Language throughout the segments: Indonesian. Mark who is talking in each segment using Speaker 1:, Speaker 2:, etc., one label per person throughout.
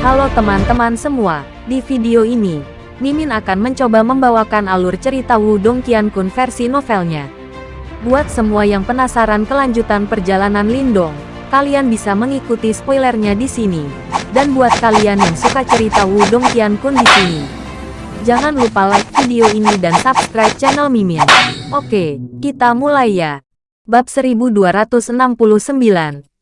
Speaker 1: Halo teman-teman semua, di video ini, Mimin akan mencoba membawakan alur cerita Wudong Qiankun versi novelnya. Buat semua yang penasaran kelanjutan perjalanan Lindong, kalian bisa mengikuti spoilernya di sini. Dan buat kalian yang suka cerita Wudong Qiankun di sini, jangan lupa like video ini dan subscribe channel Mimin. Oke, kita mulai ya. Bab 1269,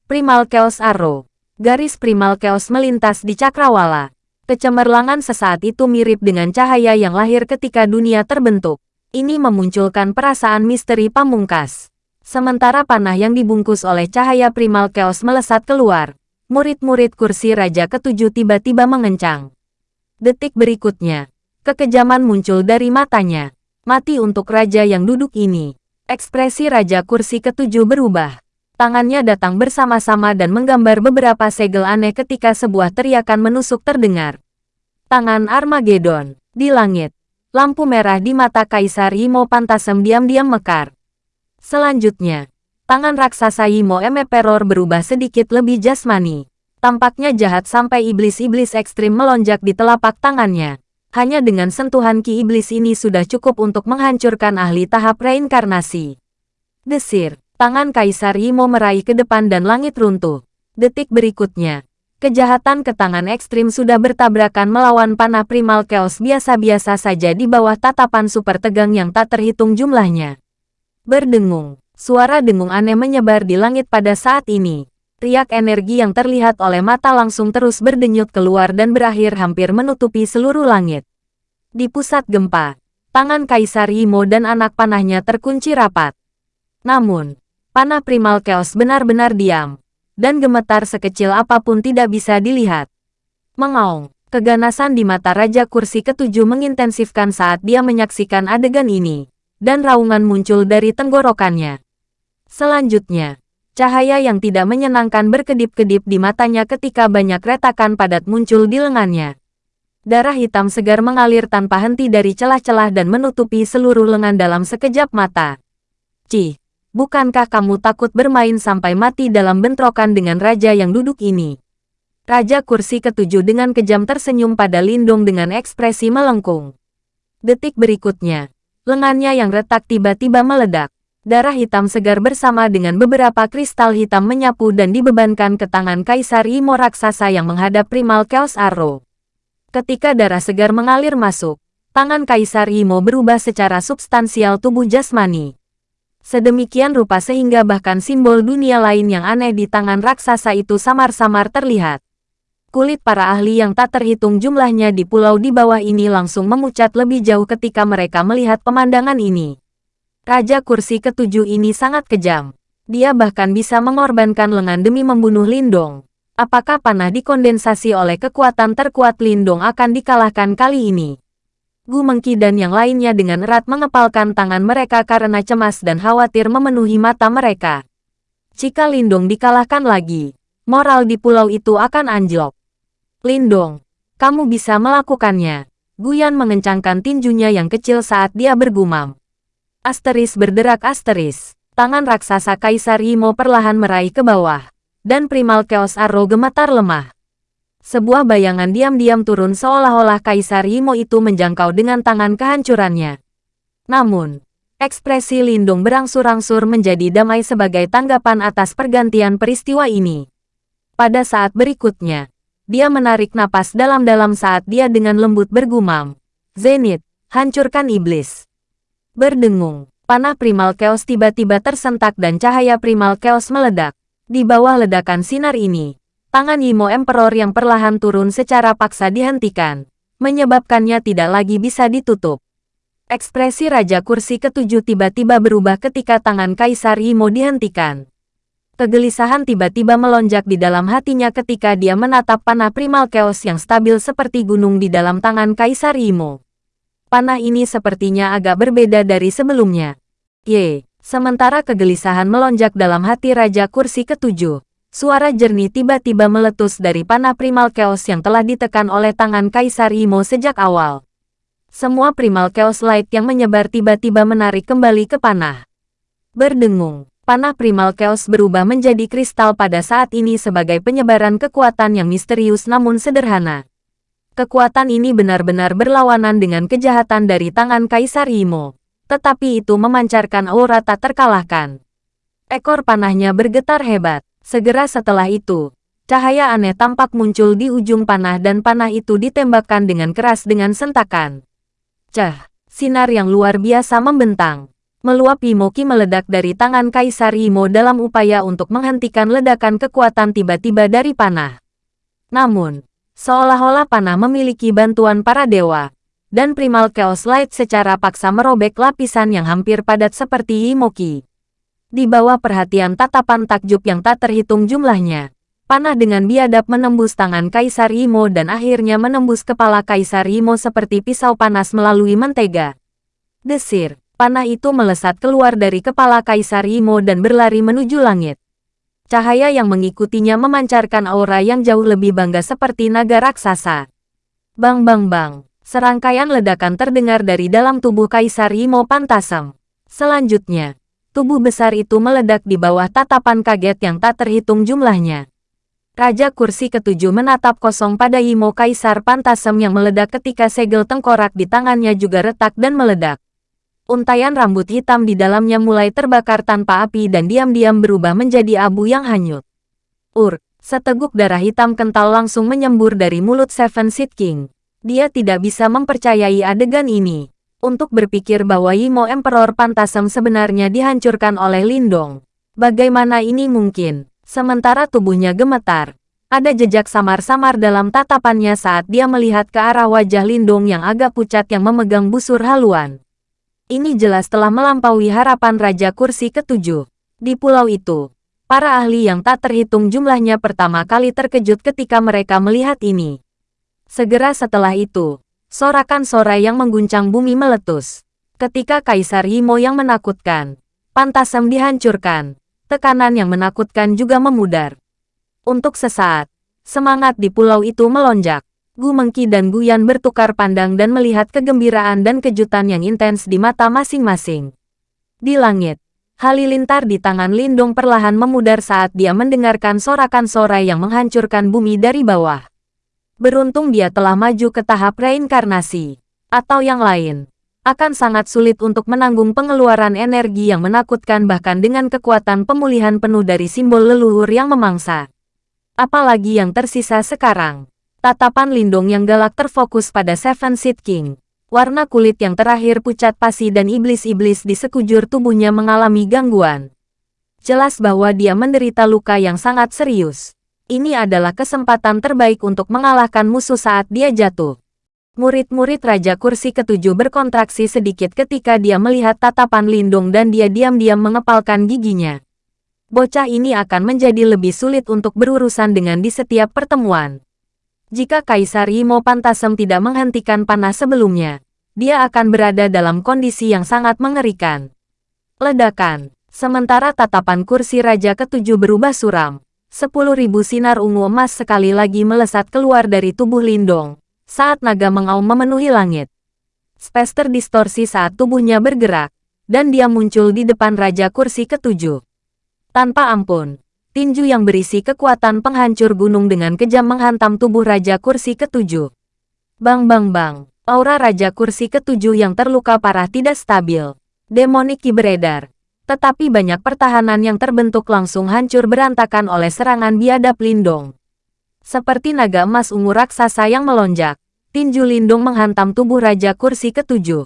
Speaker 1: Primal Chaos Arrow. Garis Primal Chaos melintas di Cakrawala. Kecemerlangan sesaat itu mirip dengan cahaya yang lahir ketika dunia terbentuk. Ini memunculkan perasaan misteri pamungkas. Sementara panah yang dibungkus oleh cahaya primal chaos melesat keluar, murid-murid kursi Raja Ketujuh tiba-tiba mengencang. Detik berikutnya, kekejaman muncul dari matanya. Mati untuk Raja yang duduk ini. Ekspresi Raja Kursi Ketujuh berubah. Tangannya datang bersama-sama dan menggambar beberapa segel aneh ketika sebuah teriakan menusuk terdengar. Tangan Armageddon. Di langit. Lampu merah di mata Kaisar Imo Pantasem diam-diam mekar. Selanjutnya, tangan raksasa Imo Emperor berubah sedikit lebih jasmani. Tampaknya jahat sampai iblis-iblis ekstrim melonjak di telapak tangannya. Hanya dengan sentuhan ki iblis ini sudah cukup untuk menghancurkan ahli tahap reinkarnasi. Desir. Tangan Kaisar Imo meraih ke depan dan langit runtuh. Detik berikutnya, kejahatan ke tangan ekstrim sudah bertabrakan melawan panah primal chaos biasa-biasa saja di bawah tatapan super tegang yang tak terhitung jumlahnya. Berdengung, suara dengung aneh menyebar di langit pada saat ini. Riak energi yang terlihat oleh mata langsung terus berdenyut keluar dan berakhir hampir menutupi seluruh langit. Di pusat gempa, tangan Kaisar Imo dan anak panahnya terkunci rapat. Namun, panah primal chaos benar-benar diam, dan gemetar sekecil apa pun tidak bisa dilihat. Mengaung, keganasan di mata Raja Kursi Ketujuh mengintensifkan saat dia menyaksikan adegan ini, dan raungan muncul dari tenggorokannya. Selanjutnya, cahaya yang tidak menyenangkan berkedip-kedip di matanya ketika banyak retakan padat muncul di lengannya. Darah hitam segar mengalir tanpa henti dari celah-celah dan menutupi seluruh lengan dalam sekejap mata. Cih, bukankah kamu takut bermain sampai mati dalam bentrokan dengan raja yang duduk ini? Raja kursi ketujuh dengan kejam tersenyum pada Lindung dengan ekspresi melengkung. Detik berikutnya, lengannya yang retak tiba-tiba meledak. Darah hitam segar bersama dengan beberapa kristal hitam menyapu dan dibebankan ke tangan Kaisar Imo raksasa yang menghadap Primal Chaos Arrow. Ketika darah segar mengalir masuk, tangan Kaisar Imo berubah secara substansial tubuh jasmani. Sedemikian rupa sehingga bahkan simbol dunia lain yang aneh di tangan raksasa itu samar-samar terlihat. Kulit para ahli yang tak terhitung jumlahnya di pulau di bawah ini langsung memucat lebih jauh ketika mereka melihat pemandangan ini. Raja kursi ketujuh ini sangat kejam. Dia bahkan bisa mengorbankan lengan demi membunuh Lindong. Apakah panah dikondensasi oleh kekuatan terkuat Lindong akan dikalahkan kali ini? Gu Mengki dan yang lainnya dengan erat mengepalkan tangan mereka karena cemas dan khawatir memenuhi mata mereka. Jika Lindong dikalahkan lagi, moral di pulau itu akan anjlok. Lindong, kamu bisa melakukannya. Guyan mengencangkan tinjunya yang kecil saat dia bergumam. Asteris berderak asteris. Tangan raksasa Kaisar Imo perlahan meraih ke bawah. Dan Primal Chaos Arrow gemetar lemah. Sebuah bayangan diam-diam turun seolah-olah Kaisar Yimo itu menjangkau dengan tangan kehancurannya. Namun, ekspresi Lindung berangsur-angsur menjadi damai sebagai tanggapan atas pergantian peristiwa ini. Pada saat berikutnya, dia menarik napas dalam-dalam saat dia dengan lembut bergumam. Zenith, hancurkan iblis. Berdengung, panah primal chaos tiba-tiba tersentak dan cahaya primal chaos meledak. Di bawah ledakan sinar ini, tangan Yimo Emperor yang perlahan turun secara paksa dihentikan, menyebabkannya tidak lagi bisa ditutup. Ekspresi Raja Kursi Ketujuh tiba-tiba berubah ketika tangan Kaisar Yimo dihentikan. Kegelisahan tiba-tiba melonjak di dalam hatinya ketika dia menatap panah primal chaos yang stabil seperti gunung di dalam tangan Kaisar Yimo. Panah ini sepertinya agak berbeda dari sebelumnya. Ye, sementara kegelisahan melonjak dalam hati Raja Kursi Ketujuh, Suara jernih tiba-tiba meletus dari panah primal chaos yang telah ditekan oleh tangan Kaisar Imo sejak awal. Semua primal chaos light yang menyebar tiba-tiba menarik kembali ke panah. Berdengung, Panah Primal Chaos berubah menjadi kristal pada saat ini sebagai penyebaran kekuatan yang misterius namun sederhana. Kekuatan ini benar-benar berlawanan dengan kejahatan dari tangan Kaisar Imo. Tetapi itu memancarkan aura tak terkalahkan. Ekor panahnya bergetar hebat. Segera setelah itu, cahaya aneh tampak muncul di ujung panah dan panah itu ditembakkan dengan keras dengan sentakan. Cah, sinar yang luar biasa membentang. Meluap Imoki meledak dari tangan Kaisar Imo dalam upaya untuk menghentikan ledakan kekuatan tiba-tiba dari panah. Namun, seolah-olah panah memiliki bantuan para dewa, dan Primal Chaos Light secara paksa merobek lapisan yang hampir padat seperti Imoki. Di bawah perhatian tatapan takjub yang tak terhitung jumlahnya, panah dengan biadab menembus tangan Kaisar Imo dan akhirnya menembus kepala Kaisar Imo seperti pisau panas melalui mentega. Desir, panah itu melesat keluar dari kepala Kaisar Imo dan berlari menuju langit. Cahaya yang mengikutinya memancarkan aura yang jauh lebih bangga seperti naga raksasa. Bang bang bang, serangkaian ledakan terdengar dari dalam tubuh Kaisar Imo Pantasem. Selanjutnya, tubuh besar itu meledak di bawah tatapan kaget yang tak terhitung jumlahnya. Raja kursi ketujuh menatap kosong pada Imo Kaisar Pantasem yang meledak ketika segel tengkorak di tangannya juga retak dan meledak. Untaian rambut hitam di dalamnya mulai terbakar tanpa api dan diam-diam berubah menjadi abu yang hanyut. Ur, seteguk darah hitam kental langsung menyembur dari mulut Seven Seed King. Dia tidak bisa mempercayai adegan ini. Untuk berpikir bahwa Yimo Emperor Pantasem sebenarnya dihancurkan oleh Lindong. Bagaimana ini mungkin? Sementara tubuhnya gemetar, ada jejak samar-samar dalam tatapannya saat dia melihat ke arah wajah Lindong yang agak pucat yang memegang busur haluan. Ini jelas telah melampaui harapan Raja Kursi ketujuh. Di pulau itu, para ahli yang tak terhitung jumlahnya pertama kali terkejut ketika mereka melihat ini. Segera setelah itu, sorakan sorai yang mengguncang bumi meletus. Ketika Kaisar Yimo yang menakutkan, Pantasem dihancurkan, tekanan yang menakutkan juga memudar. Untuk sesaat, semangat di pulau itu melonjak. Gu Mengki dan Gu Yan bertukar pandang dan melihat kegembiraan dan kejutan yang intens di mata masing-masing. Di langit, halilintar di tangan Lindong perlahan memudar saat dia mendengarkan sorakan sorai yang menghancurkan bumi dari bawah. Beruntung dia telah maju ke tahap reinkarnasi. Atau yang lain, akan sangat sulit untuk menanggung pengeluaran energi yang menakutkan bahkan dengan kekuatan pemulihan penuh dari simbol leluhur yang memangsa. Apalagi yang tersisa sekarang. Tatapan Lindung yang galak terfokus pada Seven Seed King. Warna kulit yang terakhir pucat pasi dan iblis-iblis di sekujur tubuhnya mengalami gangguan. Jelas bahwa dia menderita luka yang sangat serius. Ini adalah kesempatan terbaik untuk mengalahkan musuh saat dia jatuh. Murid-murid Raja Kursi ketujuh berkontraksi sedikit ketika dia melihat tatapan Lindung dan dia diam-diam mengepalkan giginya. Bocah ini akan menjadi lebih sulit untuk berurusan dengan di setiap pertemuan. Jika Kaisar Imo Pantasem tidak menghentikan panah sebelumnya, dia akan berada dalam kondisi yang sangat mengerikan. Ledakan. Sementara tatapan kursi Raja Ketujuh berubah suram. Sepuluh ribu sinar ungu emas sekali lagi melesat keluar dari tubuh Lindong, saat naga mengaum memenuhi langit. Spester distorsi saat tubuhnya bergerak, dan dia muncul di depan Raja Kursi Ketujuh. Tanpa ampun, tinju yang berisi kekuatan penghancur gunung dengan kejam menghantam tubuh Raja Kursi ketujuh. Bang bang bang, aura Raja Kursi ketujuh yang terluka parah tidak stabil. Demonik beredar. Tetapi banyak pertahanan yang terbentuk langsung hancur berantakan oleh serangan biadab Lindong. Seperti naga emas ungu raksasa yang melonjak, tinju Lindung menghantam tubuh Raja Kursi ketujuh.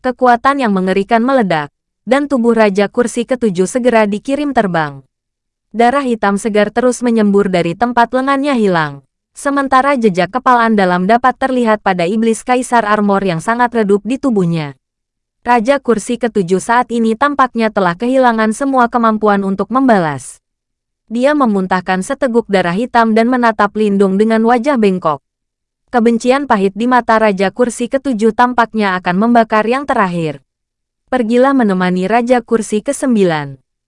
Speaker 1: Kekuatan yang mengerikan meledak, dan tubuh Raja Kursi ketujuh segera dikirim terbang. Darah hitam segar terus menyembur dari tempat lengannya hilang. Sementara jejak kepalaan dalam dapat terlihat pada iblis kaisar armor yang sangat redup di tubuhnya. Raja kursi ketujuh saat ini tampaknya telah kehilangan semua kemampuan untuk membalas. Dia memuntahkan seteguk darah hitam dan menatap Lindung dengan wajah bengkok. Kebencian pahit di mata Raja Kursi ketujuh tampaknya akan membakar yang terakhir. Pergilah menemani Raja Kursi ke-9.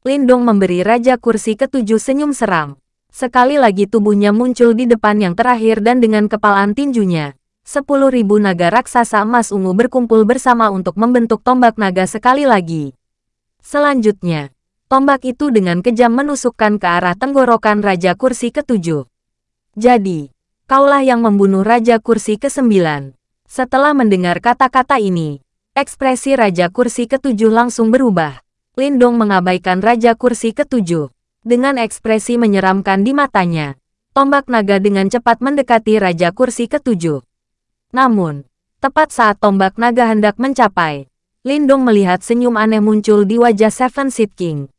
Speaker 1: Lindong memberi Raja Kursi ketujuh senyum seram. Sekali lagi tubuhnya muncul di depan yang terakhir dan dengan kepalaan tinjunya. Sepuluh ribu naga raksasa emas ungu berkumpul bersama untuk membentuk tombak naga sekali lagi. Selanjutnya, Tombak itu dengan kejam menusukkan ke arah tenggorokan Raja Kursi ketujuh. Jadi, kaulah yang membunuh Raja Kursi kesembilan. Setelah mendengar kata-kata ini, ekspresi Raja Kursi ketujuh langsung berubah. Lindong mengabaikan Raja Kursi ketujuh. Dengan ekspresi menyeramkan di matanya, tombak naga dengan cepat mendekati Raja Kursi ketujuh. Namun, tepat saat tombak naga hendak mencapai, Lindong melihat senyum aneh muncul di wajah Seven Seed King.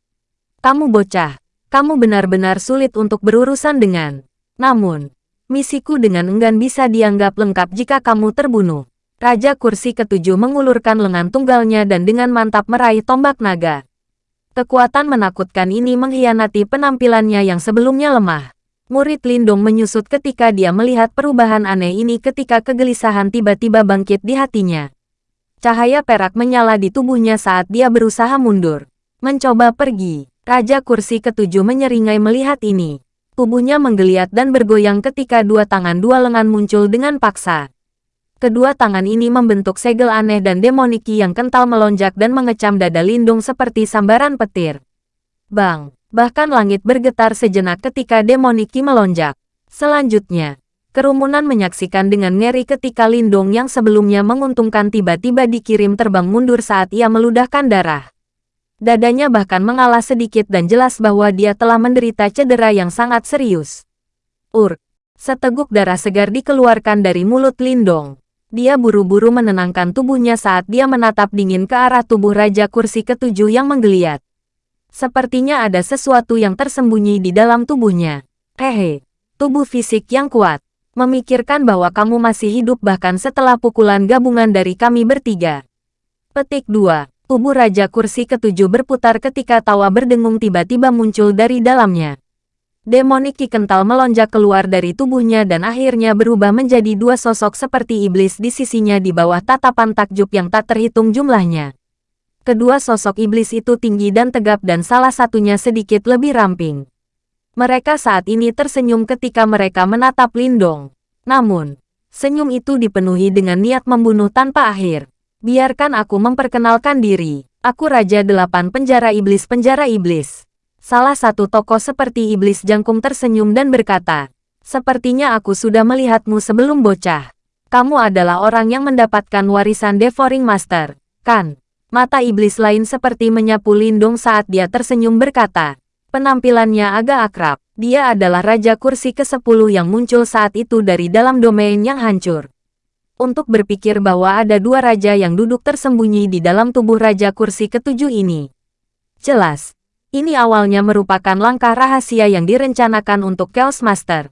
Speaker 1: Kamu bocah, kamu benar-benar sulit untuk berurusan dengan. Namun, misiku dengan enggan bisa dianggap lengkap jika kamu terbunuh. Raja kursi ketujuh mengulurkan lengan tunggalnya dan dengan mantap meraih tombak naga. Kekuatan menakutkan ini mengkhianati penampilannya yang sebelumnya lemah. Murid Lindong menyusut ketika dia melihat perubahan aneh ini ketika kegelisahan tiba-tiba bangkit di hatinya. Cahaya perak menyala di tubuhnya saat dia berusaha mundur. Mencoba pergi. Raja kursi ketujuh menyeringai melihat ini. Tubuhnya menggeliat dan bergoyang ketika dua tangan dua lengan muncul dengan paksa. Kedua tangan ini membentuk segel aneh dan demoniki yang kental melonjak dan mengecam dada Lindung seperti sambaran petir. Bang! Bahkan langit bergetar sejenak ketika demoniki melonjak. Selanjutnya, kerumunan menyaksikan dengan ngeri ketika Lindung yang sebelumnya menguntungkan tiba-tiba dikirim terbang mundur saat ia meludahkan darah. Dadanya bahkan mengalah sedikit dan jelas bahwa dia telah menderita cedera yang sangat serius. Ur, seteguk darah segar dikeluarkan dari mulut Lindong. Dia buru-buru menenangkan tubuhnya saat dia menatap dingin ke arah tubuh Raja Kursi ketujuh yang menggeliat. Sepertinya ada sesuatu yang tersembunyi di dalam tubuhnya. Hehe, tubuh fisik yang kuat. Memikirkan bahwa kamu masih hidup bahkan setelah pukulan gabungan dari kami bertiga. Petik 2. Tubuh Raja Kursi ketujuh berputar ketika tawa berdengung tiba-tiba muncul dari dalamnya. Demoniki kental melonjak keluar dari tubuhnya dan akhirnya berubah menjadi dua sosok seperti iblis di sisinya di bawah tatapan takjub yang tak terhitung jumlahnya. Kedua sosok iblis itu tinggi dan tegap dan salah satunya sedikit lebih ramping. Mereka saat ini tersenyum ketika mereka menatap Lindong. Namun, senyum itu dipenuhi dengan niat membunuh tanpa akhir. Biarkan aku memperkenalkan diri. Aku Raja Delapan Penjara Iblis Penjara Iblis. Salah satu tokoh seperti Iblis Jangkung tersenyum dan berkata, Sepertinya aku sudah melihatmu sebelum bocah. Kamu adalah orang yang mendapatkan warisan Devouring Master, kan? Mata iblis lain seperti menyapu Lindung saat dia tersenyum berkata, penampilannya agak akrab. Dia adalah Raja Kursi ke-10 yang muncul saat itu dari dalam domain yang hancur untuk berpikir bahwa ada dua raja yang duduk tersembunyi di dalam tubuh raja kursi ketujuh ini. Jelas, ini awalnya merupakan langkah rahasia yang direncanakan untuk Chaos Master.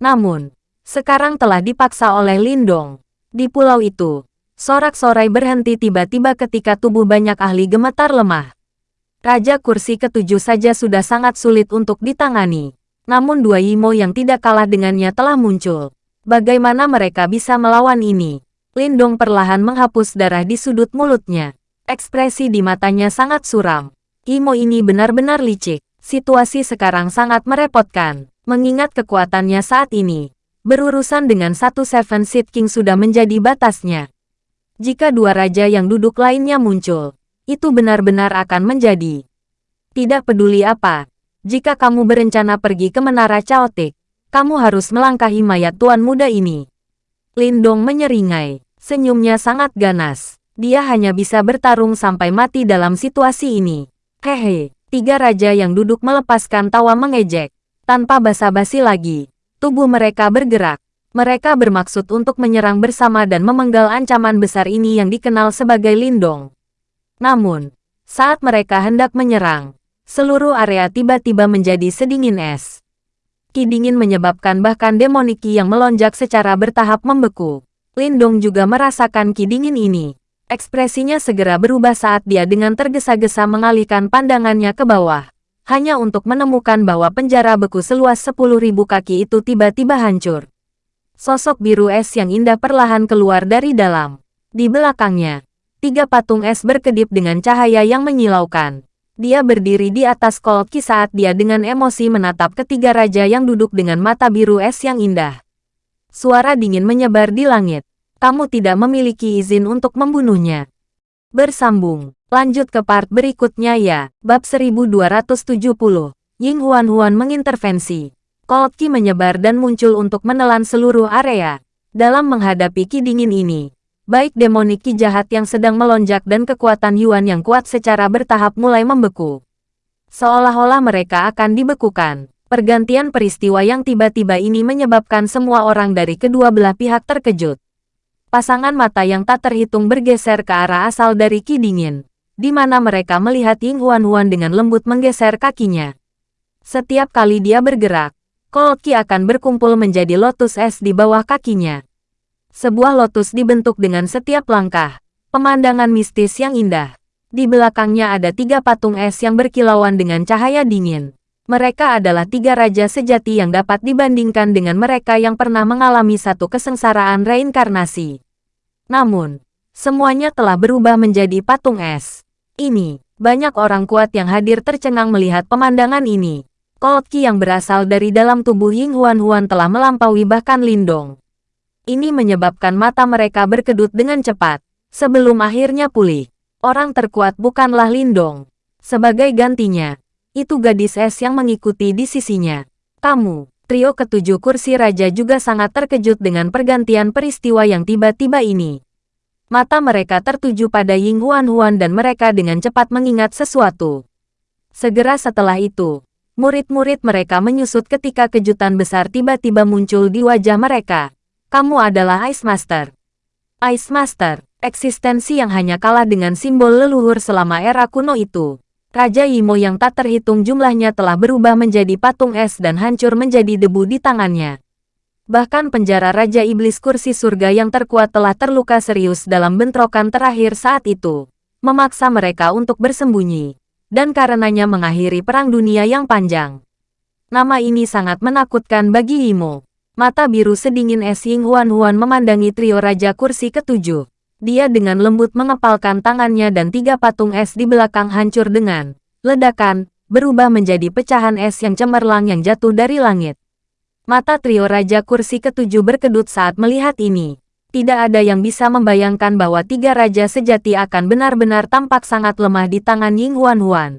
Speaker 1: Namun, sekarang telah dipaksa oleh Lindong. Di pulau itu, sorak-sorai berhenti tiba-tiba ketika tubuh banyak ahli gemetar lemah. Raja kursi ketujuh saja sudah sangat sulit untuk ditangani. Namun dua Yimo yang tidak kalah dengannya telah muncul. Bagaimana mereka bisa melawan ini? Lindong perlahan menghapus darah di sudut mulutnya. Ekspresi di matanya sangat suram. Imo ini benar-benar licik. Situasi sekarang sangat merepotkan, mengingat kekuatannya saat ini. Berurusan dengan satu Seven Seed King sudah menjadi batasnya. Jika dua raja yang duduk lainnya muncul, itu benar-benar akan menjadi. Tidak peduli apa, jika kamu berencana pergi ke Menara Chaotic, kamu harus melangkahi mayat tuan muda ini. Lindong menyeringai. Senyumnya sangat ganas. Dia hanya bisa bertarung sampai mati dalam situasi ini. Hehe, tiga raja yang duduk melepaskan tawa mengejek. Tanpa basa-basi lagi, tubuh mereka bergerak. Mereka bermaksud untuk menyerang bersama dan memenggal ancaman besar ini yang dikenal sebagai Lindong. Namun, saat mereka hendak menyerang, seluruh area tiba-tiba menjadi sedingin es ki dingin menyebabkan bahkan demoniki yang melonjak secara bertahap membeku. Lindong juga merasakan ki dingin ini. Ekspresinya segera berubah saat dia dengan tergesa-gesa mengalihkan pandangannya ke bawah. Hanya untuk menemukan bahwa penjara beku seluas 10.000 kaki itu tiba-tiba hancur. Sosok biru es yang indah perlahan keluar dari dalam. Di belakangnya, tiga patung es berkedip dengan cahaya yang menyilaukan. Dia berdiri di atas kolki saat dia dengan emosi menatap ketiga raja yang duduk dengan mata biru es yang indah. Suara dingin menyebar di langit. Kamu tidak memiliki izin untuk membunuhnya. Bersambung Lanjut ke part berikutnya ya. Bab 1270. Ying Huan Huan mengintervensi. Cold Ki menyebar dan muncul untuk menelan seluruh area. Dalam menghadapi Ki dingin ini, baik demonik Ki jahat yang sedang melonjak dan kekuatan Yuan yang kuat secara bertahap mulai membeku. Seolah-olah mereka akan dibekukan. Pergantian peristiwa yang tiba-tiba ini menyebabkan semua orang dari kedua belah pihak terkejut. Pasangan mata yang tak terhitung bergeser ke arah asal dari Ki Dingin di mana mereka melihat Ying Huan Huan dengan lembut menggeser kakinya. Setiap kali dia bergerak, Cold Ki akan berkumpul menjadi lotus es di bawah kakinya. Sebuah lotus dibentuk dengan setiap langkah, pemandangan mistis yang indah. Di belakangnya ada tiga patung es yang berkilauan dengan cahaya dingin. Mereka adalah tiga raja sejati yang dapat dibandingkan dengan mereka yang pernah mengalami satu kesengsaraan reinkarnasi. Namun, semuanya telah berubah menjadi patung es. Ini, banyak orang kuat yang hadir tercengang melihat pemandangan ini. Cold Ki yang berasal dari dalam tubuh Ying Huan Huan telah melampaui bahkan Lindong. Ini menyebabkan mata mereka berkedut dengan cepat. Sebelum akhirnya pulih, orang terkuat bukanlah Lindong. Sebagai gantinya, itu gadis es yang mengikuti di sisinya. Kamu, trio ketujuh kursi raja juga sangat terkejut dengan pergantian peristiwa yang tiba-tiba ini. Mata mereka tertuju pada Ying Huan Huan dan mereka dengan cepat mengingat sesuatu. Segera setelah itu, murid-murid mereka menyusut ketika kejutan besar tiba-tiba muncul di wajah mereka. Kamu adalah Ice Master. Ice Master, eksistensi yang hanya kalah dengan simbol leluhur selama era kuno itu. Raja Imo yang tak terhitung jumlahnya telah berubah menjadi patung es dan hancur menjadi debu di tangannya. Bahkan penjara Raja Iblis kursi surga yang terkuat telah terluka serius dalam bentrokan terakhir saat itu, memaksa mereka untuk bersembunyi, dan karenanya mengakhiri perang dunia yang panjang. Nama ini sangat menakutkan bagi Imo. Mata biru sedingin es Ying Huan Huan memandangi trio Raja Kursi ketujuh. Dia dengan lembut mengepalkan tangannya dan tiga patung es di belakang hancur dengan ledakan, berubah menjadi pecahan es yang cemerlang yang jatuh dari langit. Mata trio Raja Kursi ketujuh berkedut saat melihat ini. Tidak ada yang bisa membayangkan bahwa tiga raja sejati akan benar-benar tampak sangat lemah di tangan Ying Huan Huan.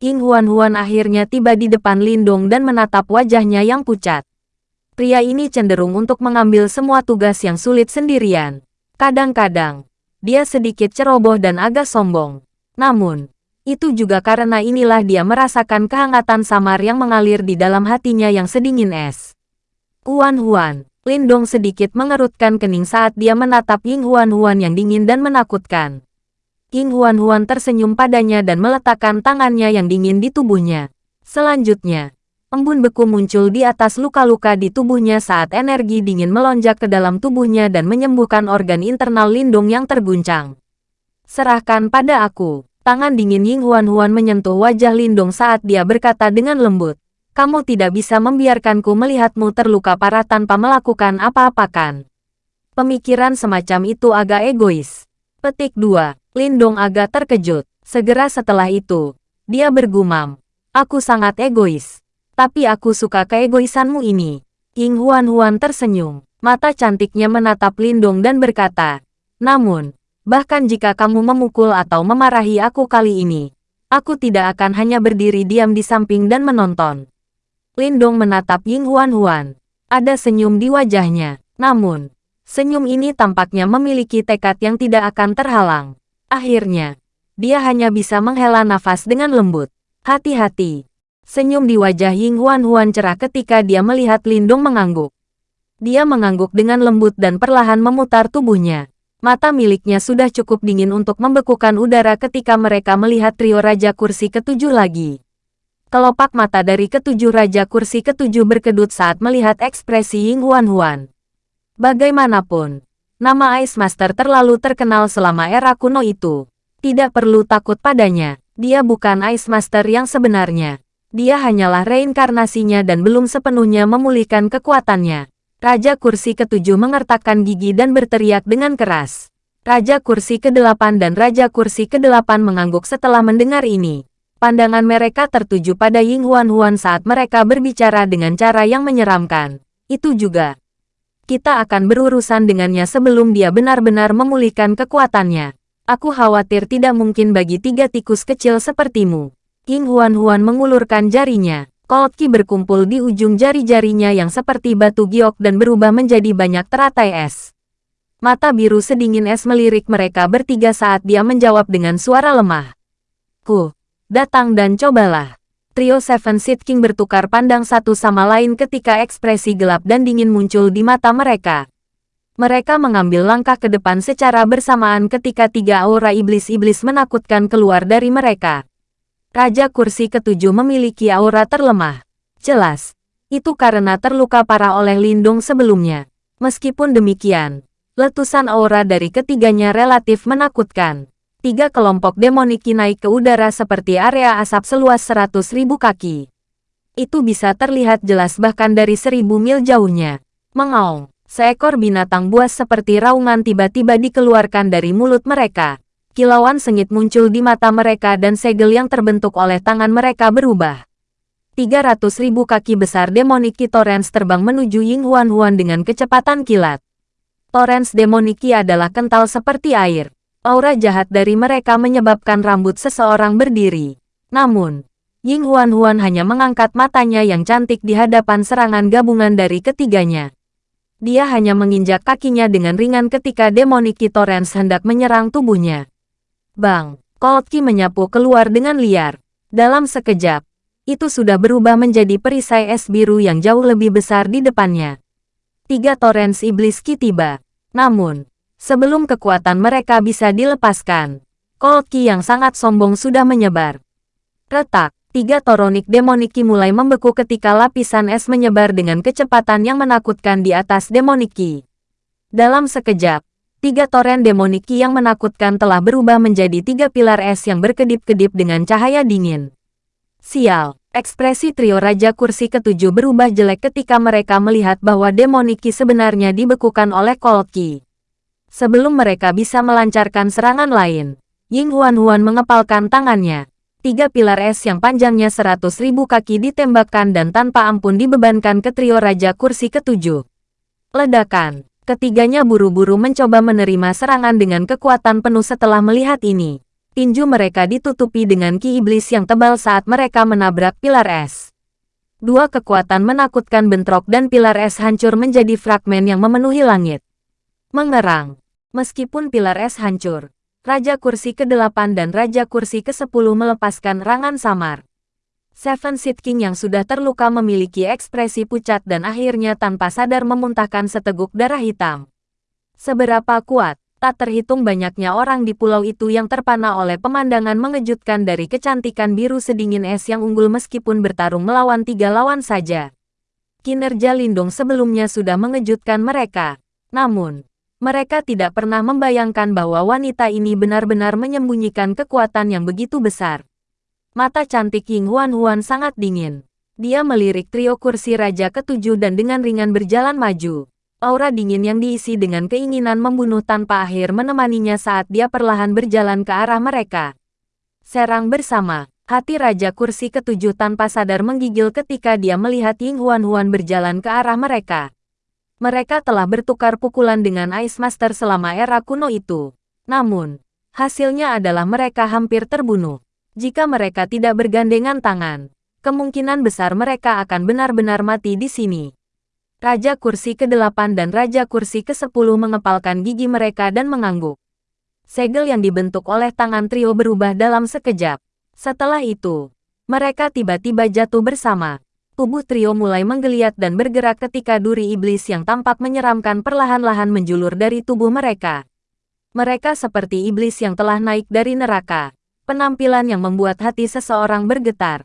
Speaker 1: Ying Huan Huan akhirnya tiba di depan Lindong dan menatap wajahnya yang pucat. Pria ini cenderung untuk mengambil semua tugas yang sulit sendirian. Kadang-kadang, dia sedikit ceroboh dan agak sombong. Namun, itu juga karena inilah dia merasakan kehangatan samar yang mengalir di dalam hatinya yang sedingin es. Huan Huan, Lindong sedikit mengerutkan kening saat dia menatap Ying Huan Huan yang dingin dan menakutkan. Ying Huan Huan tersenyum padanya dan meletakkan tangannya yang dingin di tubuhnya. Selanjutnya, embun beku muncul di atas luka-luka di tubuhnya saat energi dingin melonjak ke dalam tubuhnya dan menyembuhkan organ internal Lindong yang terguncang. Serahkan pada aku. Tangan dingin Ying Huan Huan menyentuh wajah Lindong saat dia berkata dengan lembut. Kamu tidak bisa membiarkanku melihatmu terluka parah tanpa melakukan apa-apa kan? Pemikiran semacam itu agak egois. Petik 2. Lindong agak terkejut. Segera setelah itu, dia bergumam. Aku sangat egois. Tapi aku suka keegoisanmu ini. Ying Huan Huan tersenyum. Mata cantiknya menatap Lindong dan berkata, Namun, Bahkan jika kamu memukul atau memarahi aku kali ini, aku tidak akan hanya berdiri diam di samping dan menonton. Lindong menatap Ying Huan Huan. Ada senyum di wajahnya. Namun, senyum ini tampaknya memiliki tekad yang tidak akan terhalang. Akhirnya, dia hanya bisa menghela nafas dengan lembut. Hati-hati. Senyum di wajah Ying Huan Huan cerah ketika dia melihat Lindong mengangguk. Dia mengangguk dengan lembut dan perlahan memutar tubuhnya. Mata miliknya sudah cukup dingin untuk membekukan udara ketika mereka melihat trio Raja Kursi ketujuh lagi. Kelopak mata dari ketujuh Raja Kursi ketujuh berkedut saat melihat ekspresi Ying Huan Huan. Bagaimanapun, nama Ice Master terlalu terkenal selama era kuno itu. Tidak perlu takut padanya, dia bukan Ice Master yang sebenarnya. Dia hanyalah reinkarnasinya dan belum sepenuhnya memulihkan kekuatannya. Raja kursi ketujuh mengertakkan gigi dan berteriak dengan keras. Raja kursi kedelapan dan Raja kursi kedelapan mengangguk setelah mendengar ini. Pandangan mereka tertuju pada Ying Huan Huan saat mereka berbicara dengan cara yang menyeramkan. Itu juga. Kita akan berurusan dengannya sebelum dia benar-benar memulihkan kekuatannya. Aku khawatir tidak mungkin bagi tiga tikus kecil sepertimu. King Huan-Huan mengulurkan jarinya. Cold Ki berkumpul di ujung jari-jarinya yang seperti batu giok dan berubah menjadi banyak teratai es. Mata biru sedingin es melirik mereka bertiga saat dia menjawab dengan suara lemah. Ku, datang dan cobalah. Trio Seven Seed King bertukar pandang satu sama lain ketika ekspresi gelap dan dingin muncul di mata mereka. Mereka mengambil langkah ke depan secara bersamaan ketika tiga aura iblis-iblis menakutkan keluar dari mereka. Raja kursi ketujuh memiliki aura terlemah. Jelas, itu karena terluka parah oleh lindung sebelumnya. Meskipun demikian, letusan aura dari ketiganya relatif menakutkan. Tiga kelompok demoniki naik ke udara seperti area asap seluas seratus ribu kaki. Itu bisa terlihat jelas bahkan dari seribu mil jauhnya. Mengaung. Seekor binatang buas seperti raungan tiba-tiba dikeluarkan dari mulut mereka. Kilauan sengit muncul di mata mereka dan segel yang terbentuk oleh tangan mereka berubah. 300 ribu kaki besar Demoniki Torrens terbang menuju Ying Huan Huan dengan kecepatan kilat. Torrens Demoniki adalah kental seperti air. Aura jahat dari mereka menyebabkan rambut seseorang berdiri. Namun, Ying Huan Huan hanya mengangkat matanya yang cantik di hadapan serangan gabungan dari ketiganya. Dia hanya menginjak kakinya dengan ringan ketika Demoniki Torrens hendak menyerang tubuhnya. Bang, Cold Ki menyapu keluar dengan liar. Dalam sekejap, itu sudah berubah menjadi perisai es biru yang jauh lebih besar di depannya. Tiga Torrens Iblis Ki tiba. Namun, sebelum kekuatan mereka bisa dilepaskan, Cold Ki yang sangat sombong sudah menyebar. Retak, Tiga Toronik Demoniki mulai membeku ketika lapisan es menyebar dengan kecepatan yang menakutkan di atas Demoniki. Dalam sekejap, tiga toren Demoniki yang menakutkan telah berubah menjadi tiga pilar es yang berkedip-kedip dengan cahaya dingin. Sial, ekspresi trio Raja Kursi ketujuh berubah jelek ketika mereka melihat bahwa Demoniki sebenarnya dibekukan oleh Kolki. Sebelum mereka bisa melancarkan serangan lain, Ying Huan Huan mengepalkan tangannya tiga pilar es yang panjangnya seratus ribu kaki ditembakkan dan tanpa ampun dibebankan ke trio Raja Kursi ketujuh. Ledakan. Ketiganya buru-buru mencoba menerima serangan dengan kekuatan penuh setelah melihat ini. Tinju mereka ditutupi dengan ki iblis yang tebal saat mereka menabrak pilar es. Dua kekuatan menakutkan bentrok dan pilar es hancur menjadi fragmen yang memenuhi langit. Mengerang. Meskipun pilar es hancur, Raja Kursi ke-8 dan Raja Kursi ke-10 melepaskan rangan samar. Seven Seed King yang sudah terluka memiliki ekspresi pucat dan akhirnya tanpa sadar memuntahkan seteguk darah hitam. Seberapa kuat, tak terhitung banyaknya orang di pulau itu yang terpana oleh pemandangan mengejutkan dari kecantikan biru sedingin es yang unggul meskipun bertarung melawan tiga lawan saja. Kinerja Lindung sebelumnya sudah mengejutkan mereka. Namun, mereka tidak pernah membayangkan bahwa wanita ini benar-benar menyembunyikan kekuatan yang begitu besar. Mata cantik Ying Huan Huan sangat dingin. Dia melirik trio kursi raja ketujuh dan dengan ringan berjalan maju. Aura dingin yang diisi dengan keinginan membunuh tanpa akhir menemaninya saat dia perlahan berjalan ke arah mereka. Serang bersama, hati Raja Kursi ketujuh tanpa sadar menggigil ketika dia melihat Ying Huan Huan berjalan ke arah mereka. Mereka telah bertukar pukulan dengan Ice Master selama era kuno itu. Namun, hasilnya adalah mereka hampir terbunuh. Jika mereka tidak bergandengan tangan, kemungkinan besar mereka akan benar-benar mati di sini. Raja kursi ke-8 dan Raja kursi ke-10 mengepalkan gigi mereka dan mengangguk. Segel yang dibentuk oleh tangan trio berubah dalam sekejap. Setelah itu, mereka tiba-tiba jatuh bersama tubuh trio mulai menggeliat dan bergerak ketika duri iblis yang tampak menyeramkan perlahan-lahan menjulur dari tubuh mereka. Mereka seperti iblis yang telah naik dari neraka. Penampilan yang membuat hati seseorang bergetar.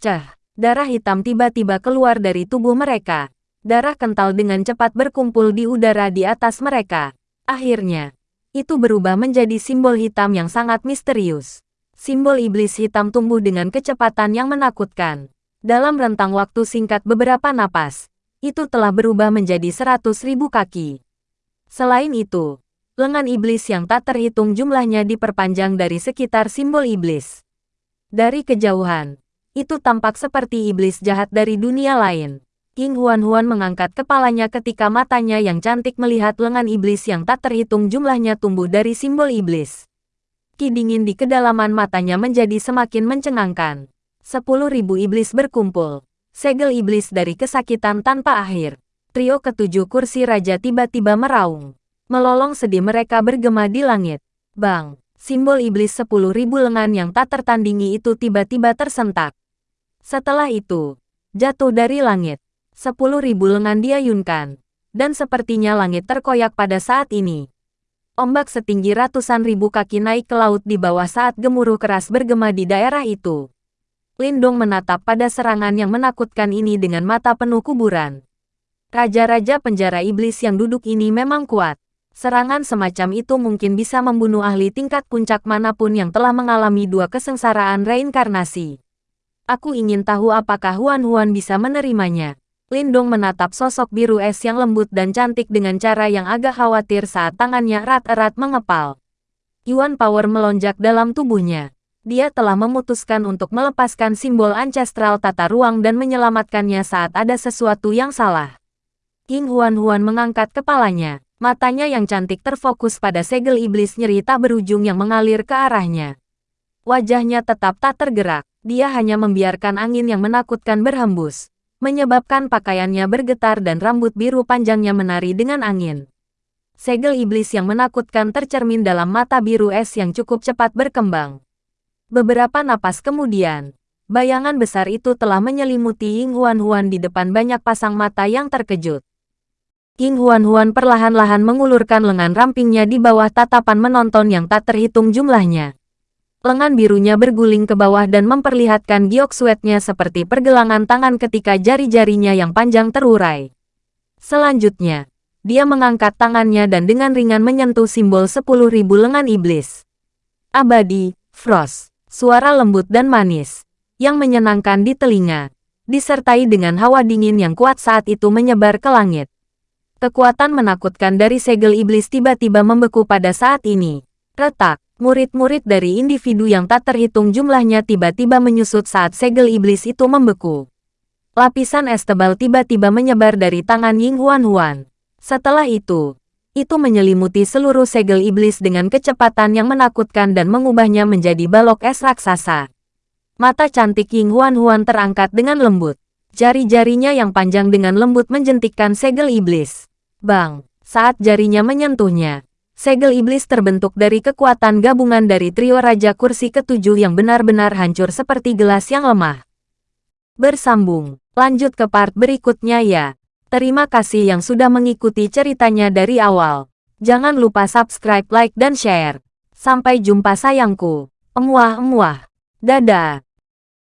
Speaker 1: Cah, darah hitam tiba-tiba keluar dari tubuh mereka. Darah kental dengan cepat berkumpul di udara di atas mereka. Akhirnya, itu berubah menjadi simbol hitam yang sangat misterius. Simbol iblis hitam tumbuh dengan kecepatan yang menakutkan. Dalam rentang waktu singkat beberapa napas, itu telah berubah menjadi seratus ribu kaki. Selain itu, lengan iblis yang tak terhitung jumlahnya diperpanjang dari sekitar simbol iblis. Dari kejauhan, itu tampak seperti iblis jahat dari dunia lain. King Huan Huan mengangkat kepalanya ketika matanya yang cantik melihat lengan iblis yang tak terhitung jumlahnya tumbuh dari simbol iblis. Ki dingin di kedalaman matanya menjadi semakin mencengangkan. Sepuluh ribu iblis berkumpul. Segel iblis dari kesakitan tanpa akhir. Trio ketujuh kursi raja tiba-tiba meraung. Melolong sedih mereka bergema di langit. Bang, simbol iblis sepuluh ribu lengan yang tak tertandingi itu tiba-tiba tersentak. Setelah itu, jatuh dari langit. Sepuluh ribu lengan diayunkan. Dan sepertinya langit terkoyak pada saat ini. Ombak setinggi ratusan ribu kaki naik ke laut di bawah saat gemuruh keras bergema di daerah itu. Lindong menatap pada serangan yang menakutkan ini dengan mata penuh kuburan. Raja-raja penjara iblis yang duduk ini memang kuat. Serangan semacam itu mungkin bisa membunuh ahli tingkat puncak mana pun yang telah mengalami dua kesengsaraan reinkarnasi. Aku ingin tahu apakah Huan-Huan bisa menerimanya. Lindong menatap sosok biru es yang lembut dan cantik dengan cara yang agak khawatir saat tangannya erat-erat mengepal. Yuan Power melonjak dalam tubuhnya. Dia telah memutuskan untuk melepaskan simbol ancestral tata ruang dan menyelamatkannya saat ada sesuatu yang salah. King Huan-Huan mengangkat kepalanya. Matanya yang cantik terfokus pada segel iblis nyeri tak berujung yang mengalir ke arahnya. Wajahnya tetap tak tergerak. Dia hanya membiarkan angin yang menakutkan berhembus menyebabkan pakaiannya bergetar dan rambut biru panjangnya menari dengan angin. Segel iblis yang menakutkan tercermin dalam mata biru es yang cukup cepat berkembang. Beberapa napas kemudian, bayangan besar itu telah menyelimuti Ying Huan-Huan di depan banyak pasang mata yang terkejut. Ying Huan-Huan perlahan-lahan mengulurkan lengan rampingnya di bawah tatapan menonton yang tak terhitung jumlahnya. Lengan birunya berguling ke bawah dan memperlihatkan giok sweatnya seperti pergelangan tangan ketika jari-jarinya yang panjang terurai. Selanjutnya, dia mengangkat tangannya dan dengan ringan menyentuh simbol sepuluh ribu lengan iblis. Abadi, Frost, suara lembut dan manis, yang menyenangkan di telinga, disertai dengan hawa dingin yang kuat saat itu menyebar ke langit. Kekuatan menakutkan dari segel iblis tiba-tiba membeku pada saat ini. Retak, Murid-murid dari individu yang tak terhitung jumlahnya tiba-tiba menyusut saat segel iblis itu membeku. Lapisan es tebal tiba-tiba menyebar dari tangan Ying Huan-Huan. Setelah itu, itu menyelimuti seluruh segel iblis dengan kecepatan yang menakutkan dan mengubahnya menjadi balok es raksasa. Mata cantik Ying Huan-Huan terangkat dengan lembut. Jari-jarinya yang panjang dengan lembut menjentikkan segel iblis. Bang! Saat jarinya menyentuhnya, segel iblis terbentuk dari kekuatan gabungan dari trio Raja Kursi ketujuh yang benar-benar hancur seperti gelas yang lemah. Bersambung, lanjut ke part berikutnya ya. Terima kasih yang sudah mengikuti ceritanya dari awal. Jangan lupa subscribe, like, dan share. Sampai jumpa sayangku. Emuah-emuah. Dadah.